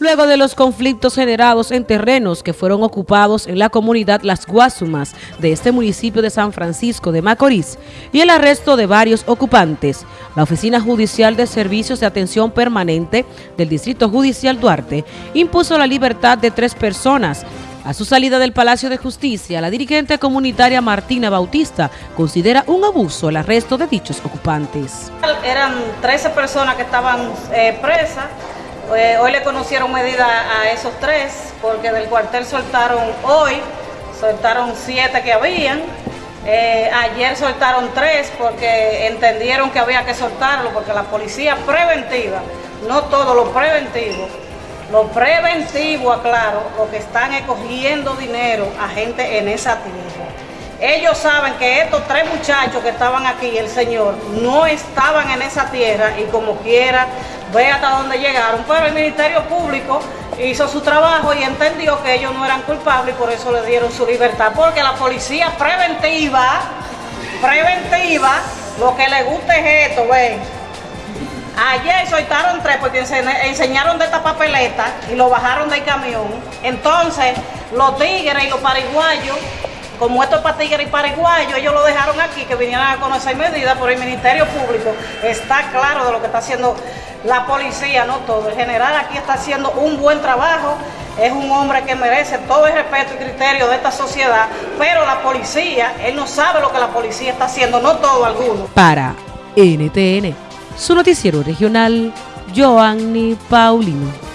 luego de los conflictos generados en terrenos que fueron ocupados en la comunidad Las Guasumas de este municipio de San Francisco de Macorís y el arresto de varios ocupantes. La Oficina Judicial de Servicios de Atención Permanente del Distrito Judicial Duarte impuso la libertad de tres personas a su salida del Palacio de Justicia, la dirigente comunitaria Martina Bautista considera un abuso el arresto de dichos ocupantes. Eran 13 personas que estaban eh, presas eh, hoy le conocieron medida a esos tres, porque del cuartel soltaron hoy, soltaron siete que habían. Eh, ayer soltaron tres porque entendieron que había que soltarlo, porque la policía preventiva, no todo lo preventivo, lo preventivo, aclaro, lo que están escogiendo dinero a gente en esa tierra. Ellos saben que estos tres muchachos que estaban aquí, el Señor, no estaban en esa tierra y como quiera ve hasta dónde llegaron, pero el Ministerio Público hizo su trabajo y entendió que ellos no eran culpables y por eso le dieron su libertad, porque la policía preventiva, preventiva, lo que le gusta es esto, ven. Ayer soltaron tres porque enseñaron de esta papeleta y lo bajaron del camión. Entonces, los tigres y los pariguayos como esto es y paraguayos, ellos lo dejaron aquí, que vinieran a conocer medidas, por el Ministerio Público está claro de lo que está haciendo la policía, no todo. El general aquí está haciendo un buen trabajo, es un hombre que merece todo el respeto y criterio de esta sociedad, pero la policía, él no sabe lo que la policía está haciendo, no todo, alguno. Para NTN, su noticiero regional, Joanny Paulino.